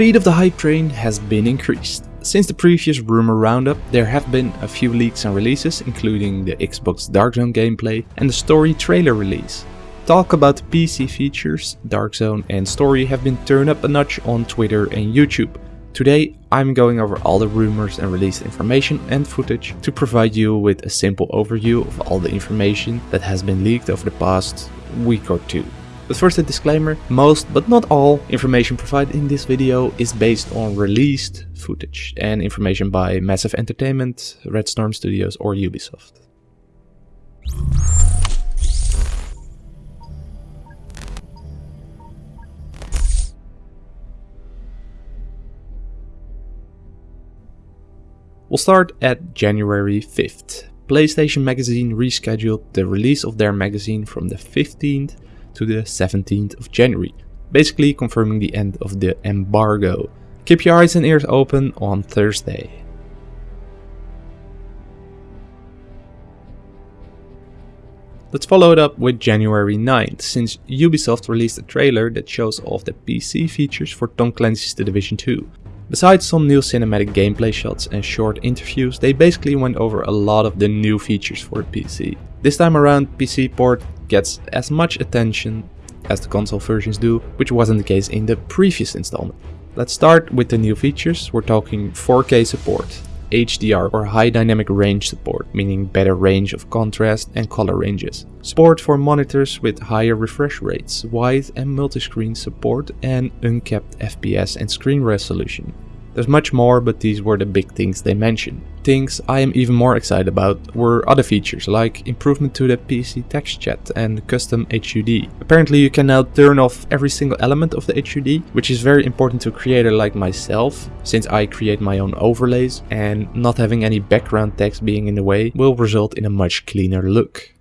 speed of the hype train has been increased. Since the previous rumor roundup, there have been a few leaks and releases, including the Xbox Dark Zone gameplay and the story trailer release. Talk about the PC features, Dark Zone and story have been turned up a notch on Twitter and YouTube. Today I'm going over all the rumors and released information and footage to provide you with a simple overview of all the information that has been leaked over the past week or two. But first a disclaimer, most but not all information provided in this video is based on released footage and information by Massive Entertainment, Red Storm Studios or Ubisoft. We'll start at January 5th. PlayStation Magazine rescheduled the release of their magazine from the 15th to the 17th of January, basically confirming the end of the embargo. Keep your eyes and ears open on Thursday. Let's follow it up with January 9th, since Ubisoft released a trailer that shows off the PC features for Tom Clancy's The Division 2. Besides some new cinematic gameplay shots and short interviews, they basically went over a lot of the new features for the PC. This time around, PC port gets as much attention as the console versions do, which wasn't the case in the previous installment. Let's start with the new features, we're talking 4K support, HDR or high dynamic range support, meaning better range of contrast and color ranges. Support for monitors with higher refresh rates, wide and multi-screen support and uncapped FPS and screen resolution. There's much more, but these were the big things they mentioned. Things I am even more excited about were other features like improvement to the PC text chat and custom HUD. Apparently you can now turn off every single element of the HUD, which is very important to a creator like myself, since I create my own overlays and not having any background text being in the way will result in a much cleaner look.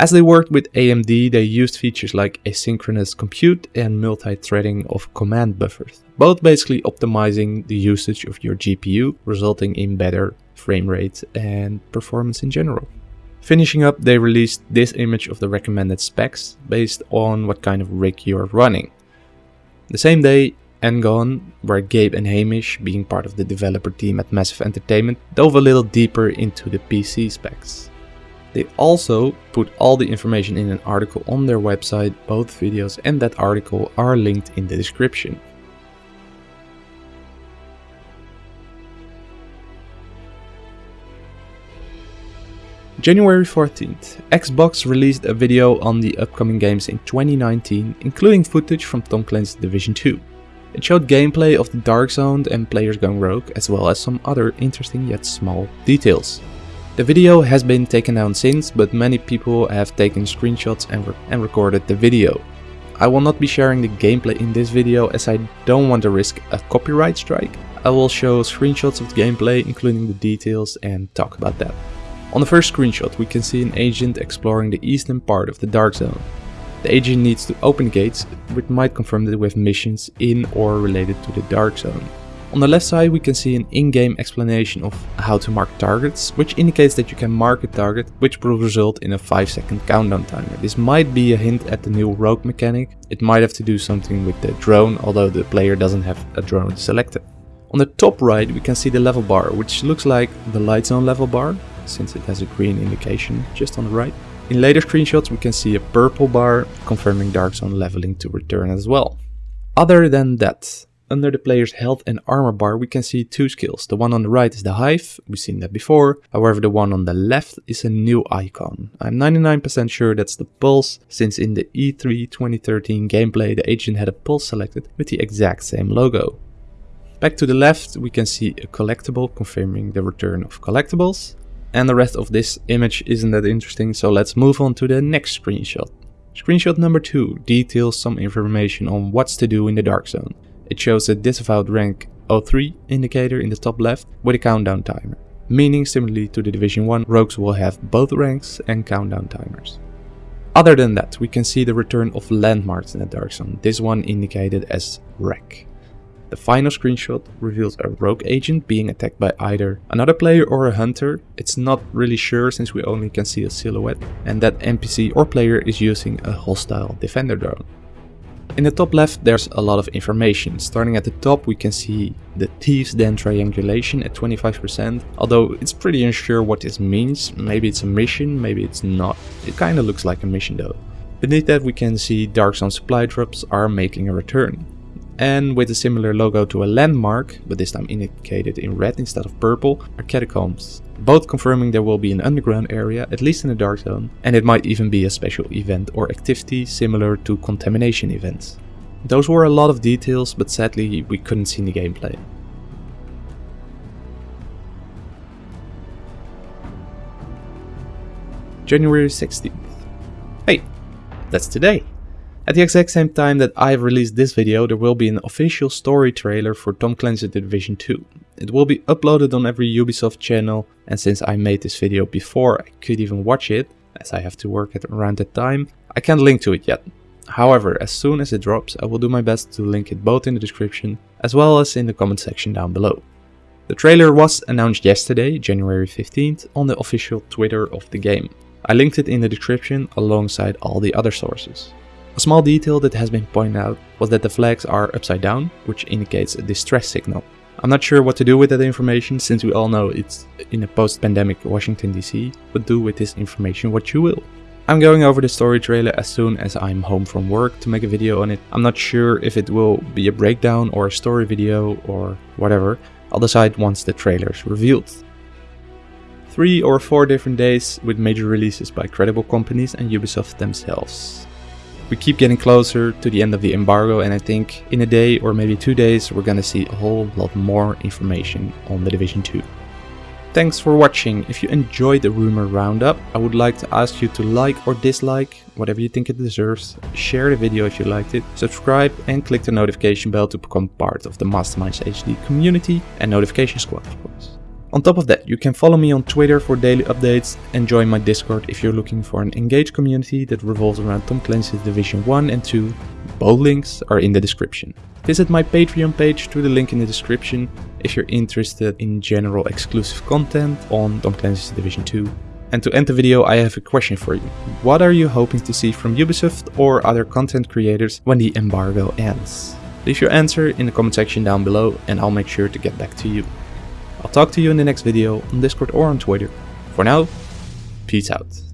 As they worked with AMD, they used features like asynchronous compute and multi-threading of command buffers, both basically optimizing the usage of your GPU, resulting in better frame rate and performance in general. Finishing up, they released this image of the recommended specs based on what kind of rig you are running. The same day, N-Gone, where Gabe and Hamish, being part of the developer team at Massive Entertainment, dove a little deeper into the PC specs. They also put all the information in an article on their website, both videos and that article are linked in the description. January 14th, Xbox released a video on the upcoming games in 2019, including footage from Tom Clancy's Division 2. It showed gameplay of the Dark Zone and players going rogue, as well as some other interesting yet small details. The video has been taken down since, but many people have taken screenshots and, re and recorded the video. I will not be sharing the gameplay in this video as I don't want to risk a copyright strike. I will show screenshots of the gameplay including the details and talk about that. On the first screenshot we can see an agent exploring the eastern part of the Dark Zone. The agent needs to open gates, which might confirm that we have missions in or related to the Dark Zone. On the left side we can see an in-game explanation of how to mark targets, which indicates that you can mark a target, which will result in a 5 second countdown timer. This might be a hint at the new rogue mechanic, it might have to do something with the drone, although the player doesn't have a drone selected. On the top right we can see the level bar, which looks like the light zone level bar, since it has a green indication just on the right. In later screenshots we can see a purple bar, confirming dark zone leveling to return as well. Other than that, under the player's health and armor bar we can see two skills. The one on the right is the Hive, we've seen that before. However, the one on the left is a new icon. I'm 99% sure that's the Pulse, since in the E3 2013 gameplay the agent had a Pulse selected with the exact same logo. Back to the left we can see a collectible confirming the return of collectibles. And the rest of this image isn't that interesting, so let's move on to the next screenshot. Screenshot number 2 details some information on what's to do in the Dark Zone. It shows a disavowed rank 03 indicator in the top left with a countdown timer, meaning similarly to the Division 1, rogues will have both ranks and countdown timers. Other than that, we can see the return of landmarks in the Dark Zone, this one indicated as wreck. The final screenshot reveals a rogue agent being attacked by either another player or a hunter. It's not really sure since we only can see a silhouette and that NPC or player is using a hostile defender drone. In the top left there's a lot of information. Starting at the top we can see the Thieves Den triangulation at 25%, although it's pretty unsure what this means. Maybe it's a mission, maybe it's not. It kinda looks like a mission though. Beneath that we can see Dark Zone supply drops are making a return. And with a similar logo to a landmark, but this time indicated in red instead of purple, are catacombs. Both confirming there will be an underground area, at least in the Dark Zone, and it might even be a special event or activity similar to contamination events. Those were a lot of details, but sadly we couldn't see the gameplay. January 16th. Hey, that's today! At the exact same time that I've released this video, there will be an official story trailer for Tom Clancy's The Division 2. It will be uploaded on every Ubisoft channel, and since I made this video before I could even watch it, as I have to work at around that time, I can't link to it yet. However, as soon as it drops, I will do my best to link it both in the description, as well as in the comment section down below. The trailer was announced yesterday, January 15th, on the official Twitter of the game. I linked it in the description alongside all the other sources. A small detail that has been pointed out was that the flags are upside down, which indicates a distress signal. I'm not sure what to do with that information since we all know it's in a post-pandemic Washington DC, but do with this information what you will. I'm going over the story trailer as soon as I'm home from work to make a video on it. I'm not sure if it will be a breakdown or a story video or whatever. I'll decide once the trailer is revealed. Three or four different days with major releases by credible companies and Ubisoft themselves. We keep getting closer to the end of the embargo and I think in a day or maybe two days we're gonna see a whole lot more information on The Division 2. Thanks for watching. If you enjoyed the rumor roundup, I would like to ask you to like or dislike, whatever you think it deserves, share the video if you liked it, subscribe and click the notification bell to become part of the Masterminds HD community and notification squad of course. On top of that, you can follow me on Twitter for daily updates and join my Discord if you're looking for an engaged community that revolves around Tom Clancy's Division 1 and 2. Both links are in the description. Visit my Patreon page through the link in the description if you're interested in general exclusive content on Tom Clancy's Division 2. And to end the video, I have a question for you. What are you hoping to see from Ubisoft or other content creators when the embargo ends? Leave your answer in the comment section down below and I'll make sure to get back to you. I'll talk to you in the next video on Discord or on Twitter. For now, peace out.